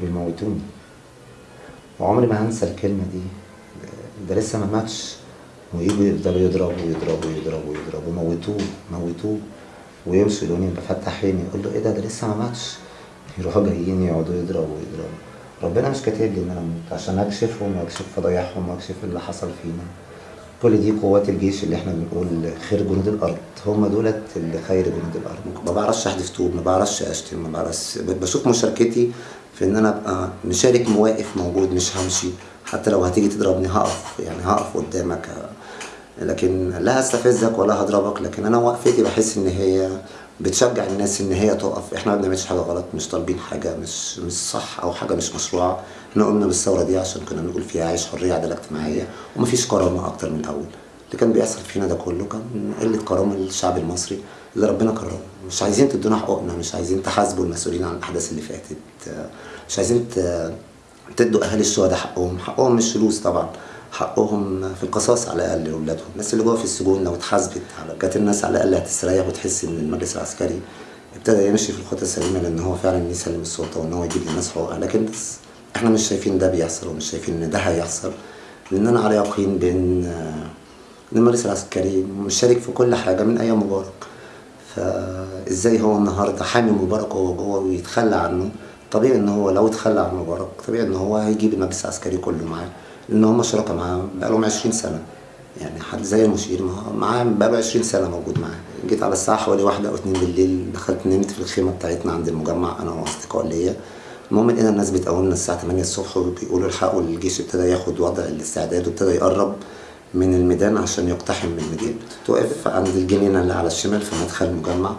كانوا بيموتوني. وعمري ما هنسى الكلمة دي. ده لسه ما ماتش. ويجوا يفضلوا يضربوا يضربوا يضربوا يضربوا. موتوه موتوه. ويمشوا يلاقوني بفتح عيني. أقول له إيه ده؟ ده لسه ما ماتش. يروحوا جايين يقعدوا يضربوا يضربوا. ربنا مش كاتب لي إن أنا أموت. عشان أكشفهم وأكشف فضايحهم وأكشف اللي حصل فينا. كل دي قوات الجيش اللي إحنا بنقول خير جنود الأرض. هم دولت اللي خير جنود الأرض. ما بعرفش احدف طوب ما بعرفش أشتم ما بعرفش. بشوف مشاركتي في إن أنا أبقى مشارك واقف موجود مش همشي. حتى لو هتيجي تضربني هقف يعني هقف قدامك. لكن لا هستفزك ولا هضربك لكن أنا وقفتي بحس إن هي بتشجع الناس إن هي تقف. إحنا ما بنعملش حاجة غلط مش طالبين حاجة مش مش صح أو حاجة مش مشروعة. إحنا قمنا بالثورة دي عشان كنا بنقول فيها عيش حرية عدالة اجتماعية ومفيش كرامة أكتر من الأول. اللي كان بيحصل فينا ده كله كان قلة كرامة للشعب المصري اللي ربنا كرمه. مش عايزين تدونا حقوقنا مش عايزين تحاسبوا المسؤولين عن الأحداث اللي فاتت. مش عايزين تدوا أهالي الشهداء حقهم. حقهم مش فلوس طبعا. حقهم في القصاص على الأقل لأولادهم. الناس اللي جوه في السجون لو اتحاسبت على كانت الناس على الأقل هتستريح وتحس إن المجلس العسكري ابتدى يمشي في الخطة السليمة لأن هو فعلا يسلم السلطة وإن هو يجيب للناس حقوقها. لكن بس إحنا مش شايفين ده بيحصل ومش شايفين إن ده هيحصل. لأن أنا على يقين بان إن المجلس العسكري مشارك في كل حاجة من أيام مبارك. فإزاي هو النهارده حامي مبارك وهو جوه ويتخلى عنه؟ طبيعي إن هو لو اتخلى عن مبارك طبيعي إن هو هيجيب المجلس العسكري كله معاه لأن هم شركاء معاه بقالهم 20 سنة. يعني حد زي المشير معاه بقاله 20 سنة موجود معاه. جيت على الساعة حوالي واحدة أو اتنين بالليل دخلت نمت في الخيمة بتاعتنا عند المجمع أنا وأصدقاء ليا. المهم لقينا الناس بتقومنا الساعة 8 الصبح وبيقولوا الحقوا الجيش ابتدى ياخد وضع الاستعداد وابتدى يقرب. من الميدان عشان يقتحم من المدينة توقف عند الجنينة اللي على الشمال في مدخل المجمع.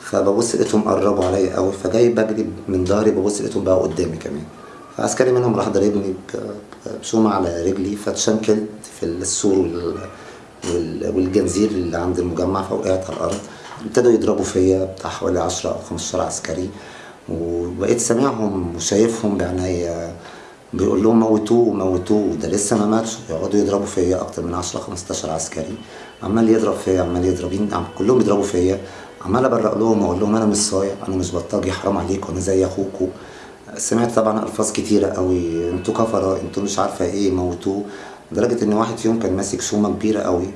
فببص لقيتهم قربوا عليا قوي فجاي بجري من ظهري ببص لقيتهم بقى قدامي كمان. فعسكري منهم راح ضاربني بشومة على رجلي فاتشنكلت في السور والجنزير اللي عند المجمع فوقعت على الأرض. ابتدوا يضربوا فيا بتاع حوالي 10 أو 15 عسكري. وبقيت سامعهم وشايفهم بعينيا. بيقول لهم موتوه موتوه ده لسه ما ماتش. يقعدوا يضربوا فيا أكتر من 10 15 عسكري. عمال يضرب فيا عمال يضرب كلهم يضربوا فيا. عمال أبرق لهم واقول لهم أنا مش صايع أنا مش بلطجي حرام عليكم أنا زي أخوكم. سمعت طبعا ألفاظ كتيرة قوي. أنتوا كفره أنتوا مش عارفة إيه موتوه. لدرجة إن واحد فيهم كان ماسك شومة كبيرة قوي.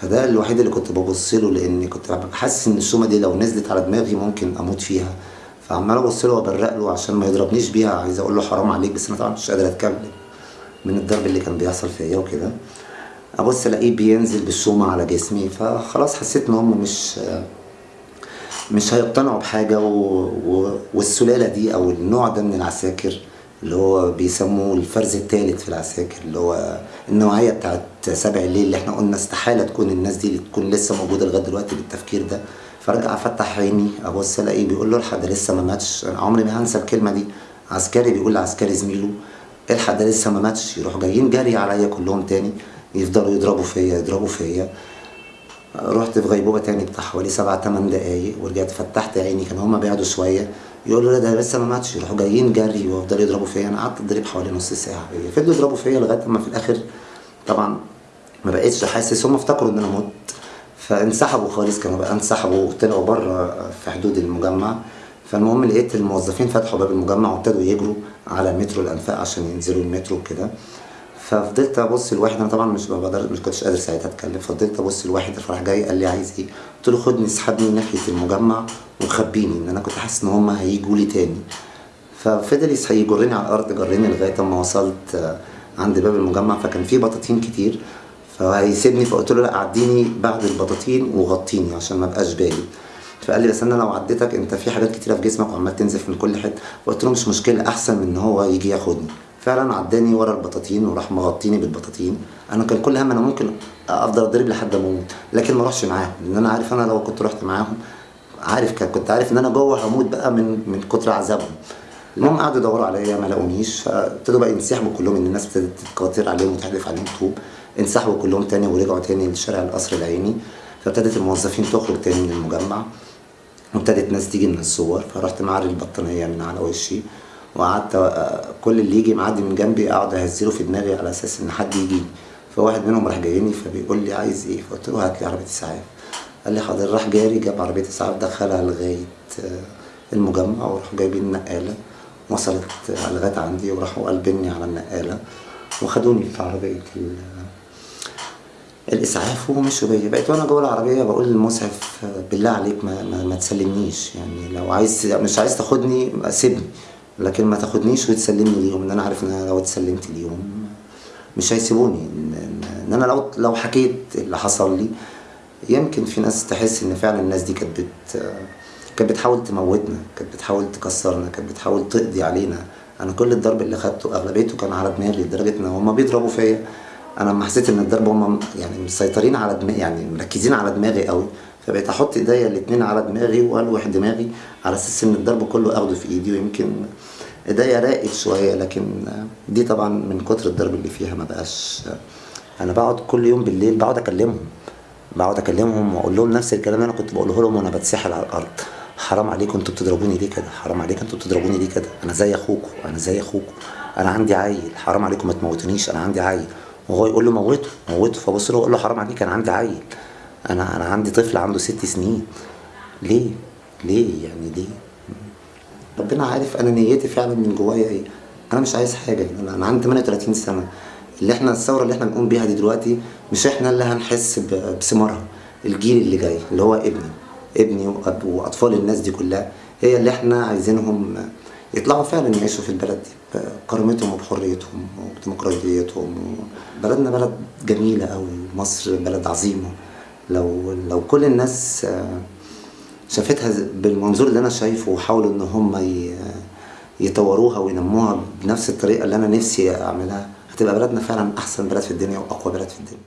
فده الوحيد اللي كنت ببص له لأني كنت حاسس إن الشومة دي لو نزلت على دماغي ممكن أموت فيها. فعمال أبص له وأبرق له عشان ما يضربنيش بيها. عايز أقول له حرام عليك بس أنا طبعا مش قادر اتكلم من الضرب اللي كان بيحصل فيا وكده. أبص ألاقيه بينزل بالشومة على جسمي فخلاص حسيت إن هم مش مش هيقتنعوا بحاجة و... و... والسلالة دي أو النوع ده من العساكر اللي هو بيسموه الفرز الثالث في العساكر اللي هو النوعية بتاعت سبع الليل اللي إحنا قلنا استحالة تكون الناس دي اللي تكون لسه موجودة لغاية دلوقتي بالتفكير ده. فارجع افتح عيني ابص الاقيه بيقول له الحق لسه ما ماتش. أنا عمري ما هنسى الكلمة دي. عسكري بيقول لعسكري زميله الحق ده لسه ما ماتش يروحوا جايين جري عليا كلهم تاني يفضلوا يضربوا فيا يضربوا فيا. رحت في غيبوبة تاني بتاع حوالي سبع تمن دقايق ورجعت فتحت عيني كانوا هما بعدوا شوية. يقولوا لا ده لسه ما ماتش يروحوا جايين جري ويفضلوا يضربوا فيا. أنا قعدت أضرب حوالي نص ساعة. فضلوا يضربوا فيا لغاية أما في الآخر طبعا ما بقتش حاسس هم افتكروا إن أنا مت. فانسحبوا خالص كانوا بقى انسحبوا وطلعوا بره في حدود المجمع. فالمهم لقيت الموظفين فتحوا باب المجمع وابتدوا يجروا على مترو الأنفاق عشان ينزلوا المترو كده ففضلت أبص لواحد أنا طبعا مش بقدر مش كنتش قادر ساعتها أتكلم. فضلت أبص لواحد فراح جاي قال لي عايز إيه؟ قلت له خدني اسحبني ناحية المجمع وخبيني إن أنا كنت حاسس إن هم هيجوا لي تاني. ففضل يجرني على الأرض جرني لغاية أما وصلت عند باب المجمع. فكان في بطاطين كتير. فهيسيبني فقلت له لا عديني بعد البطاطين وغطيني عشان ما ابقاش باين فقال لي بس أنا لو عديتك أنت في حاجات كتيرة في جسمك وعمال تنزف من كل حتة. قلت له مش مشكلة أحسن من إن هو يجي ياخدني. فعلا عداني ورا البطاطين وراح مغطيني بالبطاطين. أنا كان كل هم أنا ممكن أفضل أضرب لحد ما أموت لكن ما اروحش معاهم. لأن أنا عارف أنا لو كنت رحت معاهم عارف كنت عارف إن أنا جوه هموت بقى من من كتر عذابهم. المهم قعدوا يدوروا عليا ما لاقونيش فابتدوا بقى ينسحبوا كلهم إن الناس ابتدت تتكاثر عليهم وتحدف عليهم طوب انسحبوا كلهم تاني ورجعوا تاني لشارع القصر العيني. فابتدت الموظفين تخرج تاني من المجمع. وابتدت ناس تيجي من الصور. فرحت معري البطانية من على وشي. وقعدت كل اللي يجي معدي من جنبي أقعد أهزله في دماغي على أساس إن حد يجي. فواحد منهم راح جايني فبيقول لي عايز إيه؟ فقلت له هات لي عربية اسعاف قال لي حاضر. راح جاري جاب عربية اسعاف دخلها لغاية المجمع وراحوا جايبين نقالة. وصلت لغايه عندي وراحوا قلبني على النقالة وخدوني في عربية ال- الإسعاف ومشوا بيا بقيت وأنا جوه العربية بقول للمسعف بالله عليك ما, ما, ما تسلمنيش. يعني لو عايز مش عايز تاخدني سيبني. لكن ما تاخدنيش وتسلمني ليهم إن أنا عارف إن أنا لو اتسلمت ليهم مش هيسيبوني. ان, أنا لو لو حكيت اللي حصل لي يمكن في ناس تحس إن فعلا الناس دي كانت كانت بتحاول تموتنا كانت بتحاول تكسرنا كانت بتحاول تقضي علينا. أنا كل الضرب اللي خدته أغلبيته كان على دماغي لدرجة إن هم بيضربوا فيا. أنا لما حسيت إن الضرب هم يعني مسيطرين على دماغي يعني مركزين على دماغي قوي فبقيت أحط إيديا الاتنين على دماغي وألوح دماغي على أساس إن الضرب كله أخده في إيدي ويمكن إيديا راقت شوية. لكن دي طبعا من كتر الضرب اللي فيها ما بقاش. أنا بقعد كل يوم بالليل بقعد أكلمهم بقعد أكلمهم وأقول لهم نفس الكلام اللي أنا كنت بقوله لهم وأنا بتسحل على الأرض. حرام عليكم أنتوا بتضربوني ليه كده؟ حرام عليكم أنتوا بتضربوني ليه كده؟ أنا زي اخوكم أنا زي اخوكم أنا عندي عيل حرام عليكم ما تموتونيش أنا عندي عيل. وهو يقول له موته موته. فبص له أقول له حرام عليك أنا عندي عيل. أنا أنا عندي طفل عنده ست سنين. ليه؟ ليه يعني ليه؟ ربنا عارف أنا نيتي فعلا من جوايا إيه. أنا مش عايز حاجة. أنا أنا عندي 38 سنة. اللي إحنا الثورة اللي إحنا بنقوم بيها دي دلوقتي مش إحنا اللي هنحس بثمارها. الجيل اللي جاي اللي هو ابني. ابني وأطفال الناس دي كلها هي اللي إحنا عايزينهم يطلعوا فعلا يعيشوا في البلد دي بكرامتهم وبحريتهم وديمقراطيتهم. بلدنا بلد جميلة قوي مصر بلد عظيمة. لو لو كل الناس آه، شافتها بالمنظور اللي أنا شايفه وحاولوا إن هم يطوروها وينموها بنفس الطريقة اللي أنا نفسي أعملها هتبقى بلدنا فعلا أحسن بلد في الدنيا وأقوى بلد في الدنيا.